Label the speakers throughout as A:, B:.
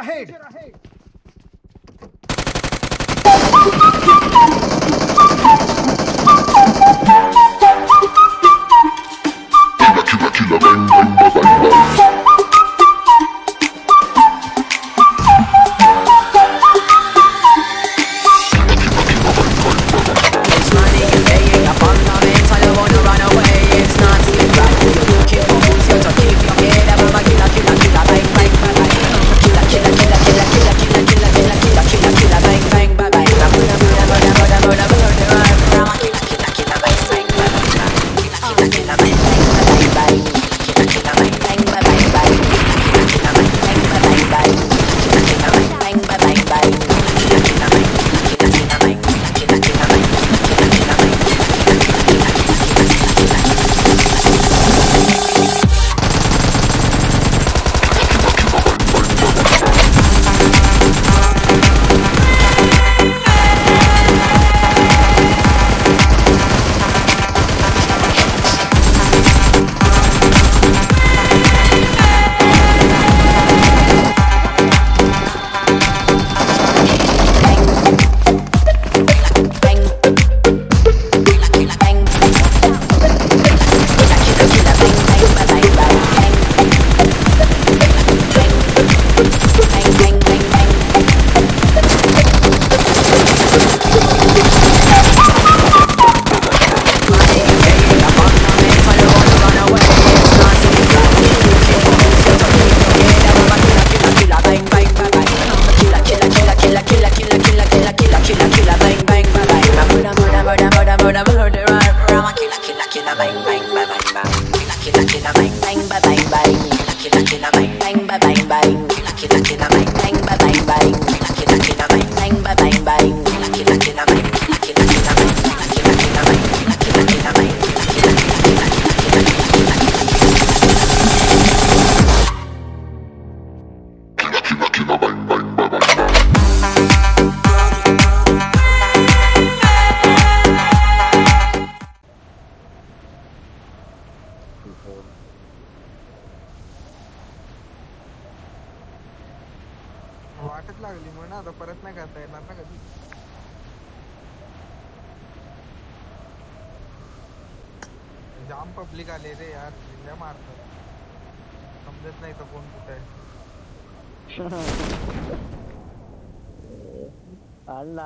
A: ahead.
B: ahead.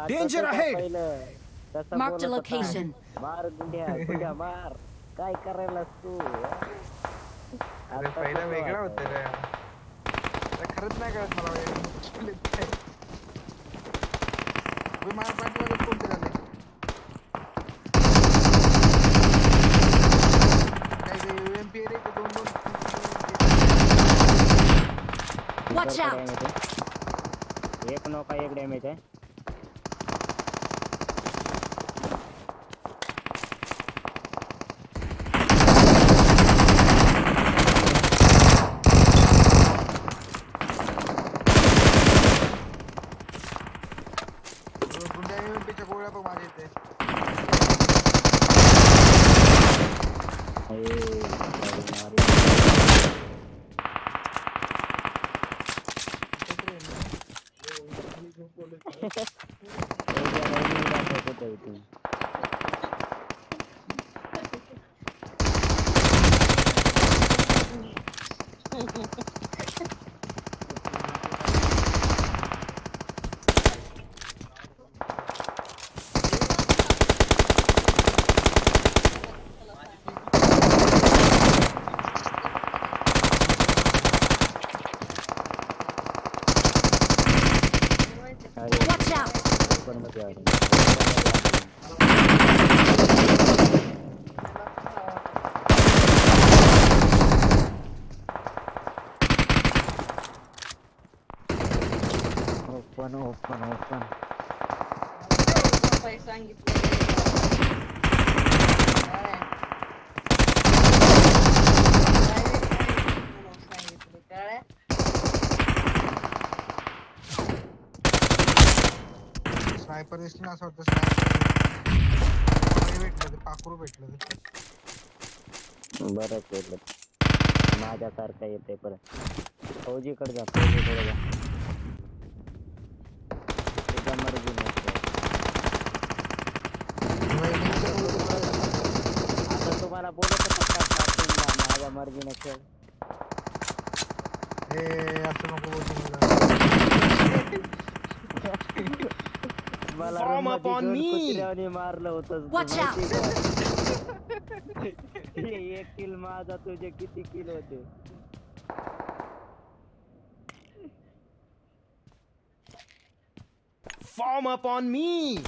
A: Danger ahead!
B: Mark the
C: location. Watch out!
B: 对对
D: sniper दिसला असं वाटतं पर भेटलं ते, पाखरू भेटलं ते.
B: भेटलं माझ्यासारखं येते परत. फौजीकडे फौजीकडे जा.
C: खेळ
D: ए असं नको बोलू मला
C: मला
A: Form upon me.
C: कुत्र्याने मारलं होतं
E: Watch
C: एक किल माझा तुझे किती किल होते
A: Form up on me!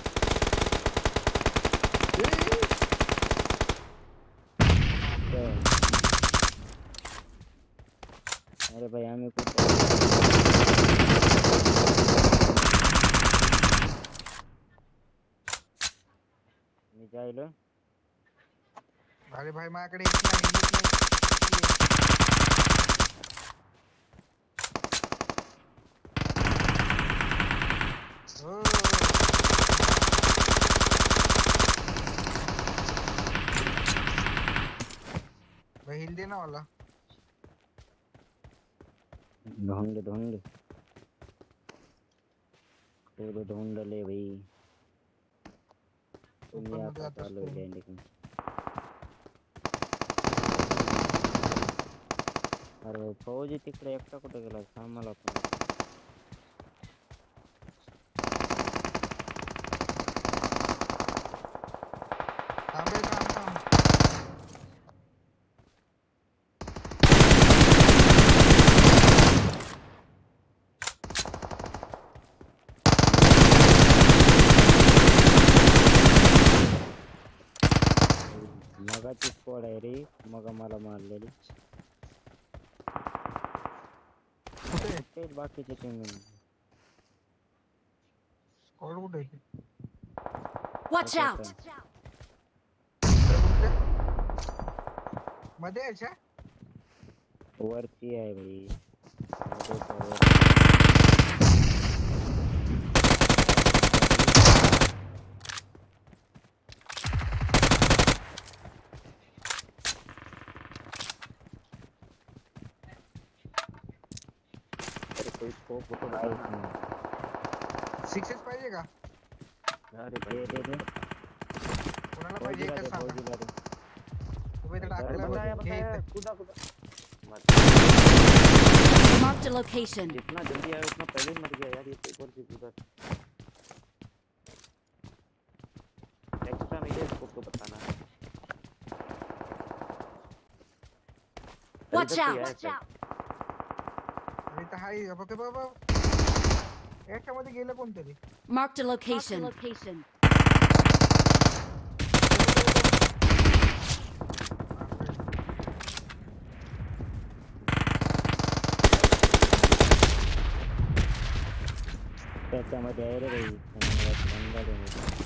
C: अरे भाई आम्ही कुठे मी जायलो
D: अरे भाई माझ्याकडे. हो. हिल दे ना मला
C: ढूंढ। ढोंड ढूंढ ले भाई. लँडिंग अरे फौजी तिकडे एकटा कुठे गेला पण
D: थांब रे, थांब, थांब.
C: मगाची स्क्वॉड आहे रे. मग मला मारलेली. तेच बाकीचे टीम
D: स्कॉड कुठे आहे?
E: Out!
D: कुठे? मध्ये यायच्या
C: वरती आहे भाई
F: कोई स्कोप फ़ोटो
C: काहीच
F: बता
C: नाही.
D: सिक्सेस का
F: अरे
C: दे दे दे
D: कोणाला पाहिजे एकच
C: दे
D: सांगा
C: दे
D: उभे टाकलं
F: कूदा कूदा
E: Marked a location.
F: जितना जल्दी आया उतना पहले मर गया यार ये तो ऊपर से कूदा एक्स्ट्रा नहीं है स्कोप तो बताना
E: Watch
F: इधर से
E: out!
F: आया शायद।
D: आणि इथं हाय बघ बाबा याच्यामध्ये गेलं कोणतरी
E: Marked a location. location.
C: त्याच्यामध्ये आहे रे भाई त्यामुळे बंद आहे.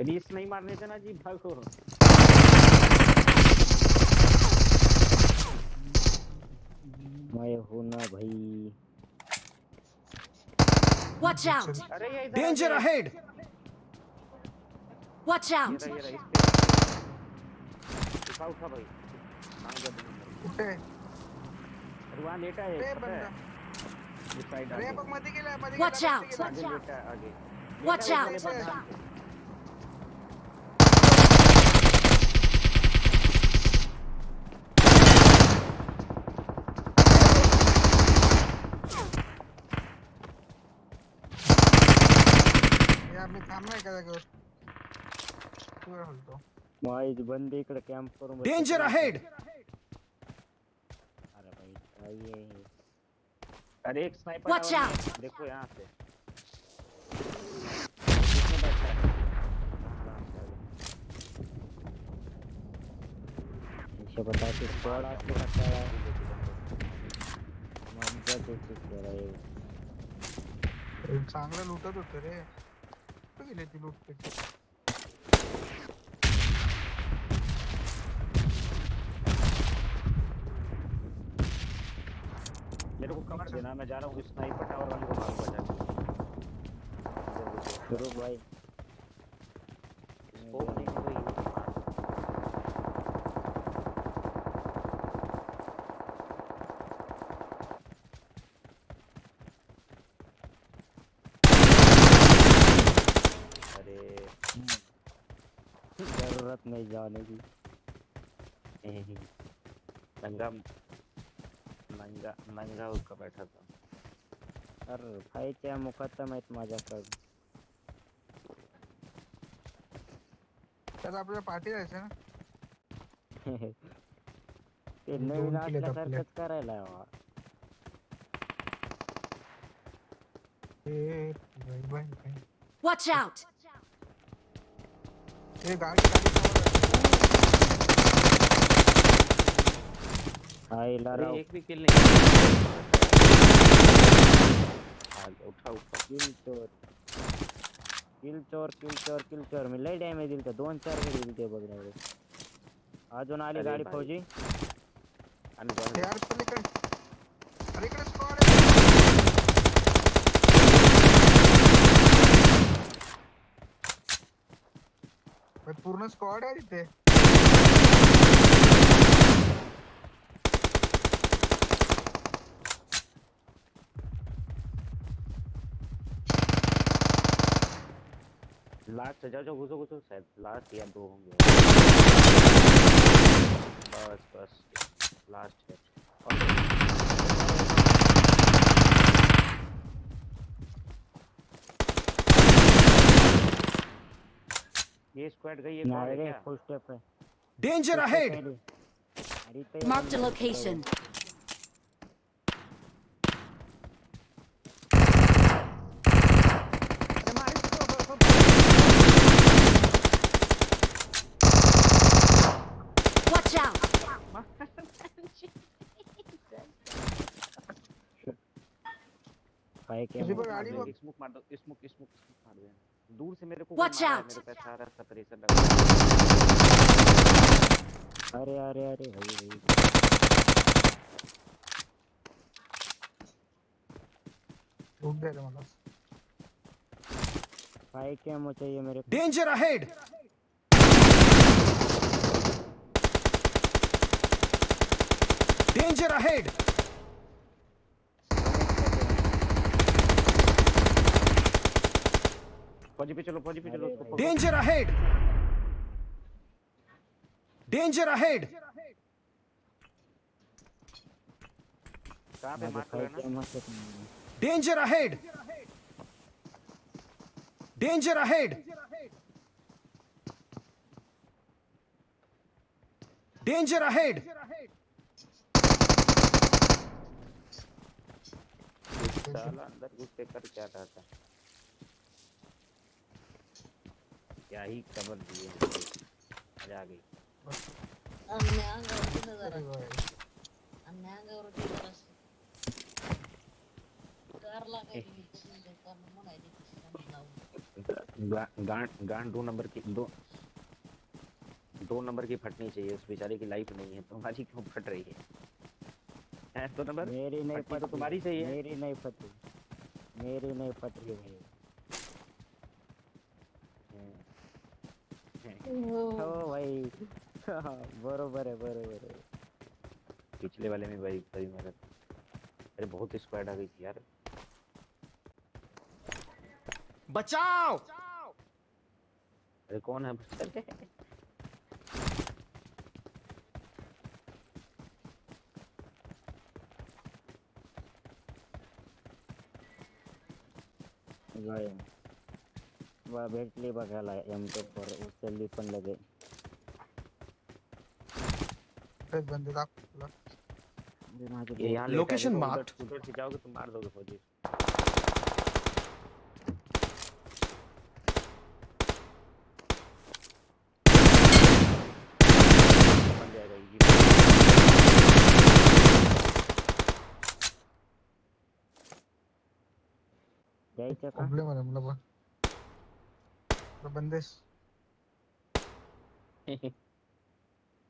F: रीस नहीं मारने देना जी भागो।
C: मैं हूँ ना भाई।
E: Watch out!
F: अरे ये इधर
A: Danger ahead!
E: Watch out!
F: उठा उठा भाई। वहाँ लेटा है पता है?
E: Watch
D: गेला,
E: out. Watch out.
D: थांबणार का जागेवर तू बोलतो
C: इकडे कॅम्प करून बसले.
A: Danger
C: अरे भाई काय आहे
F: अरे एक स्नाइपर
E: out.
F: में, देखो यहाँ से। किसने बैठा है
C: हिशोबात स्क्वॉड असले का त्याला मज्जाच येते खेळायला.
D: हे। चांगलं लुटत होत रे कुठे लेती लूट
F: मेरे को कवर देना मैं जा रहा हूँ स्नाइपर टावर वाले को मारूँगा जाके
C: रुक भाई
F: स्कोप नहीं है भाई
C: नहीं जाने की
F: नंगा नंगा नंगा होकर बैठा था
C: अरे फाईच्या मुखत्म आहेत माझ्याकडे
D: तर आपल्याला पाठी जायचं ना
C: ते नवीन. असल्यासारखंच करायला हवा.
G: Watch out!
D: ए गाडी.
C: आईला
F: अरे
C: राव
F: एक भी किल नहीं आ उठा उठा
C: किल चोर किल चोर किल चोर किल चोर मी लय डॅमेज दिल दोन चार गडी दिल ते बघ. अजून आली गाडी
F: भाई.
C: फौजी
F: आणि
D: ए,
F: जाऊन
D: यार पलीकडे अरे इकडे स्क्वॉड आहे भाई, पूर्ण स्क्वॉड आहे तिथे
F: लास्ट जाओ जाओ घुसो घुसो शायद लास्ट या दो होंगे बस बस लास्ट है ये स्क्वाड गई ये कौन
C: नाही
F: है
C: रे
F: क्या
C: फुल स्टेप आहे
A: Danger
C: Full step
A: ahead!
C: आहे रे. अरे इथं
G: Marked a
C: येऊन
G: location. Watch out!
C: काय
D: किसी
C: केलं
D: पर गाड़ी वो
F: स्मोक मार दो स्मोक स्मोक स्मोक मार दे दूर से मेरे को
G: Watch
F: है,
G: out!
F: मेरे पे सारा सा प्रेशर लगा
C: अरे अरे अरे भाई भाई
D: लूट दे रे मला
C: काय केमो चाहिए मेरे को?
A: Danger ahead! Danger
F: फौजी पे चलो फौजी पे चलो उसको
A: डेंजर अहेड डेंजर अहेड
F: कहाँ पे
C: मार
F: रहे ना?
A: Danger ahead danger ahead danger ahead
F: साला अंदर घुस कर क्या डाटा? क्या ही खबर दिए आ गई।
H: कार म्हणायची
F: गांड गांड दो नंबर की दो दो नंबर की फटनी चाहिए उस बेचारे की लाइफ नहीं है तुम्हारी क्यों फट रही है? हैं दो नंबर?
C: मेरी नहीं
F: फटनी तो तुम्हारी सही है
C: मेरी नहीं पटती मेरी नहीं पटती भाई हो। भाई। बरोबर आहे बरोबर आहे
F: पिछले वाले में भाई भाई मेरा अरे बहुत स्क्वाड आ गई थी यार।
A: बचाओ!
F: अरे कौन है?
C: गाय बा भेटली बघायला एम फोर उचलली पण लगे
D: तेच बंदे दाखव तुला
F: है,
A: Location
F: देखो, उधर- से जाओगे तो मार दोगे फौजी।
C: द्यायचं का
D: प्रॉब्लेम आहे मला पण तो बंदेश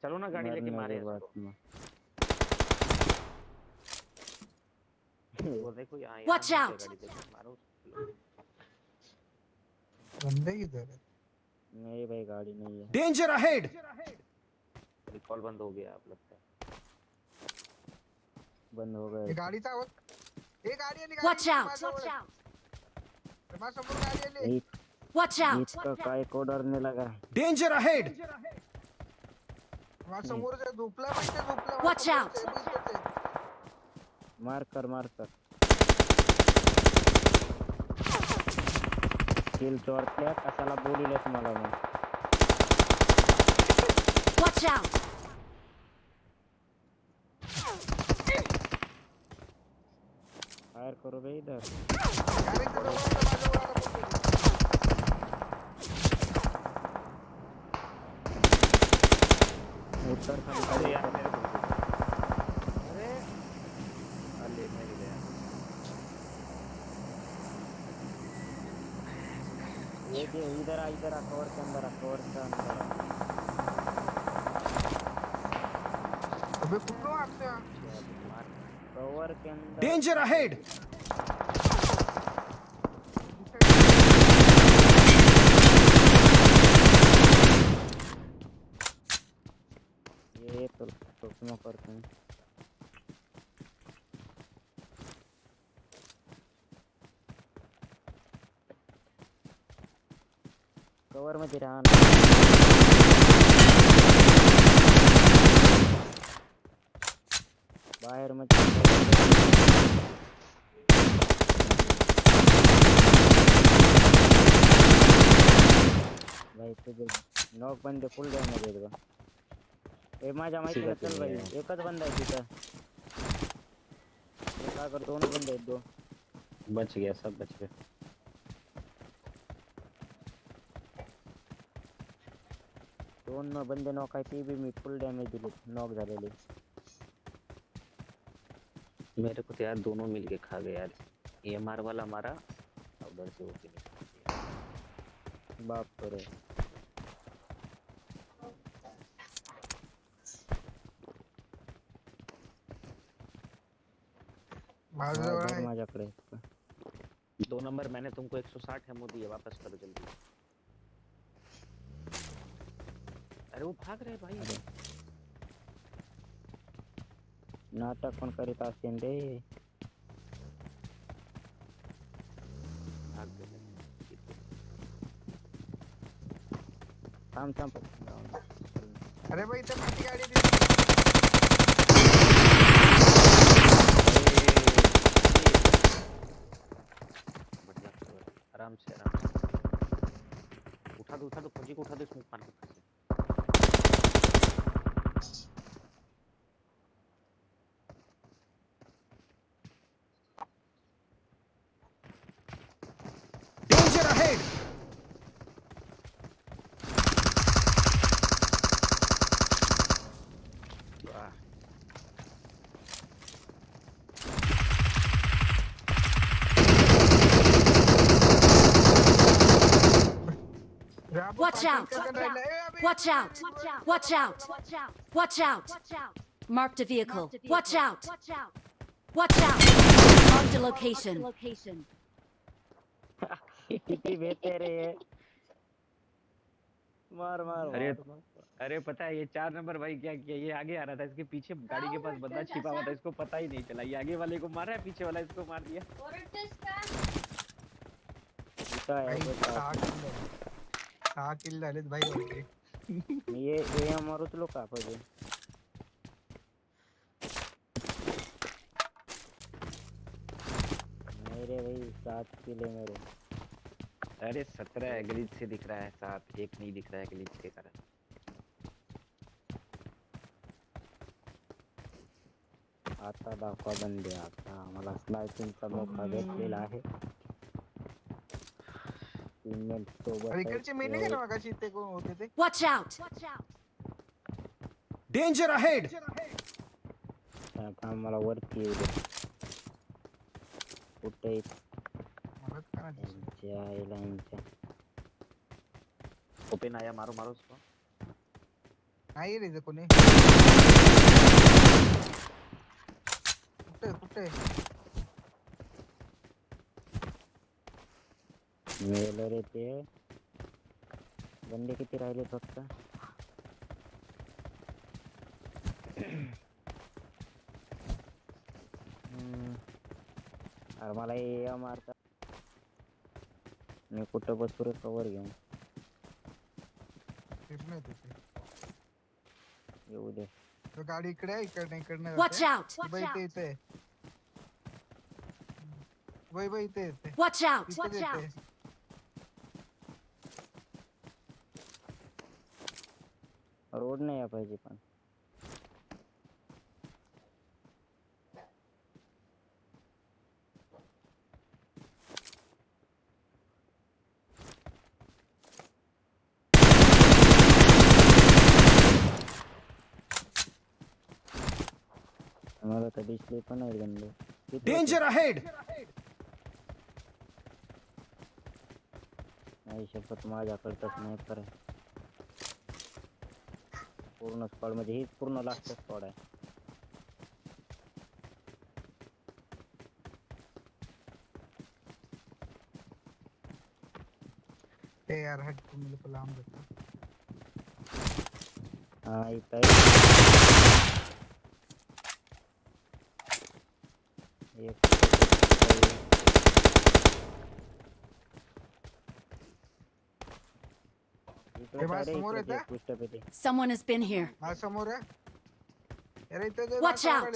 F: चलो ना गाड़ी लेके मारे
C: बाद। में।
F: वो गाड़ी मारो उसको।
D: बंदे किधर है
C: नहीं भाई गाड़ी नहीं है
A: Danger ahead!
F: रिकॉल बंद हो गया आप लगता है
C: बंद हो
D: हे
C: गए
D: गाडीचा आवाज़ हे गाडी आली
G: Watch
D: गाडी
G: out!
D: माझ्यावर आहे. माझ्यासमोर गाडी आली
C: एक
G: Watch out!
C: इतकं काय कोडरने लगा
A: Danger ahead!
D: वा समोर जे झोपला माहिती झोपला
G: Watch out.
C: मार कर मार कर किल चोरत्या कशाला बोलिलस मला मग
G: Watch out!
C: फायर करू बे इधर
D: अरे इथं जवळ होतं, माझ्यावर आला कोणतरी.
C: उत्तर
F: अरे यार मेरे को
D: अरे
F: अरे मैं गया
C: ये इधर आ इधर आ कवर के अंदर आ कवर के अंदर
D: अबे कुठं मारतोय हा?
C: कवर के अंदर
A: Danger ahead!
C: ये तो तो स्मोक करते हैं कवर मध्ये राहा ना. बाहेर मध्ये भाई तुझे नॉक बंदे फुल डॅमेज आहेत बा ए माहितीला
F: ठीक
C: चल भाई
F: ठीक
C: एकच बंद हे काय कर दोन बंद दोन
F: बच गया सब बच गए
C: दोन बंदे नॉक आहे ते बी मी फुल डॅमेज दिले. नॉक झालेले.
F: मेरे को तो यार दोनों मिलके खा गए यार. एमआर वाला मारा और उधर से वो फिनिश
C: बाप रे
D: माझ्याजवळ
C: बघ
D: आहे.
C: माझ्याकडे.
F: दो नंबर मैंने तुमको 160 एमओ दिए वापस करो जल्दी. अरे वो भाग रहे भाई।
C: नाटक पण करीत असतील रे
F: भाग गए
C: थांब थांब
D: अरे भाई इथं माझी गाडी
F: आराम से आराम से। उठा दो उठा दो फौजी को उठा दो स्मोक मार के फिर से
A: Danger ahead!
F: वाह
D: अरे आपण
G: Watch out. Watch out! Watch out! Watch out! Marked a vehicle. Watch out! Watch out! Marked a location.
C: मार मार
F: अरे. अरे पता है ये चार नंबर भाई क्या किया ये आगे आ रहा था इसके पीछे गाड़ी के पास बंदा छिपा हुआ था इसको पता ही नहीं चला ये आगे वाले को मारा है पीछे वाला इसको मार दिया
D: सहा किल झालेत भाई.
C: मी ये ये मारूच लो का पाहिजे नहीं रे भाई सात किले मेरे।
F: अरे सत्रह है ग्लिच से दिख रहा है सात एक नहीं दिख रहा है ग्लिच के कारण।
C: आता दाखवा बंदे आता मला स्नायपिंगचा मौका भेटलेला आहे टीममेट सोबत
D: अरे इकडचे
C: आहेत,
D: मेले का
C: ते
D: ना मगाशी ते कोण होते ते
G: Watch out!
A: Danger ahead!
C: आता मला येऊ दे कुठे
D: माहिती.
C: यांच्या
F: ओपन आया मारो मारो उसको
D: नाही रे कोणी कुठे कुठे
C: मेलं रे ते बंदे किती राहिले फक्त हम्म. अरे मला हे मारता। मी कुठं बसू कवर घेऊन येऊ दे
D: तो गाडी इकडे आहे इकडे इकडनं
G: Watch
D: जाते.
G: out!
D: ती बाई इथे बाई बाई इथे येते
G: Watch out!
D: तिथेच येते
C: रोड नाही या पाहिजे पण मला तर दिसले पण नाही गंध किती होते?
A: Danger ahead!
C: नाही शपथ माझ्याकडचाच नाही तर पूर्ण स्पॉड म्हणजे हीच पूर्ण लास्ट स्पॉड आहे
D: ए यार हट तू मेरे को लांब देता
C: हा इथं आहे. एक
G: Someone has been here. Watch out!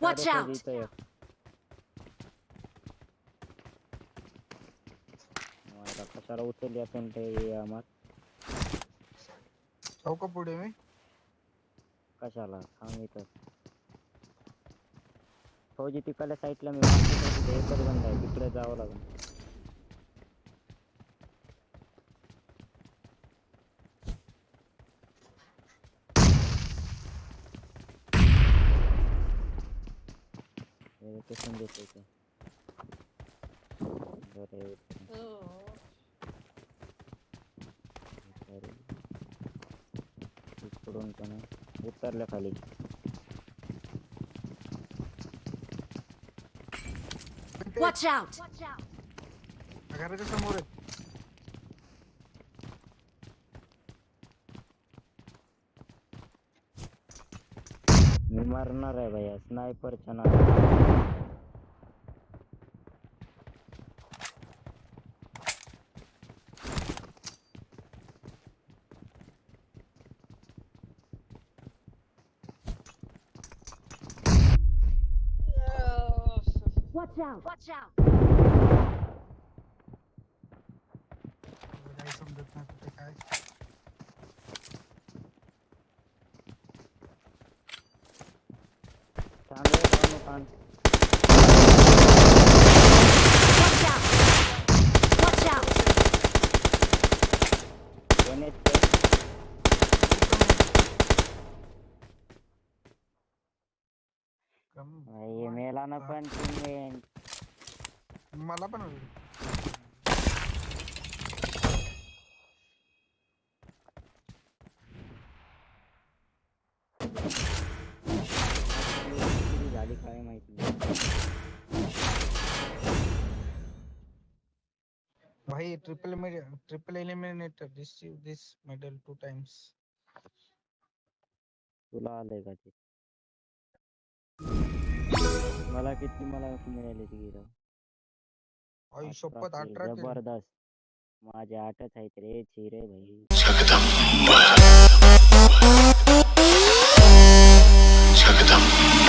G: Watch out!
C: पाहिजे इथं एक. मला कशाला उचलली असेल ते आम्हाला
D: जाऊ का पुढे मी
C: कशाला थांब इथं फौजी तिकडल्या साईडला मी एकच बंद आहे तिकडे जावं लागेल लोकेशन देते बरं येऊ दे.
H: हो
C: सॉरी तिकडून पण उतरल्या खाली।
D: इथे
G: Watch out!
D: घराच्या समोर आहे
C: मी मारणार आहे भैया स्नायपरच्या नाव
G: Watch out! Watch out!
D: काही समजत नाही कुठे काय
C: चांगले पाणी पान
G: Watch out! Watch out!
C: NH चे
D: कम
C: भाई मेला ना पण तुम्ही झाली काय माहिती
D: भाई triple triple eliminator receive this medal two times
C: तुला आलंय का मला किती मला मिळाले ते गिरा
D: आईशपथ अठरा केली.
C: ज़बरदस्त. माझे आठच आहेत रे चिरे भाई.
I: जगदंबा. जगदंबा.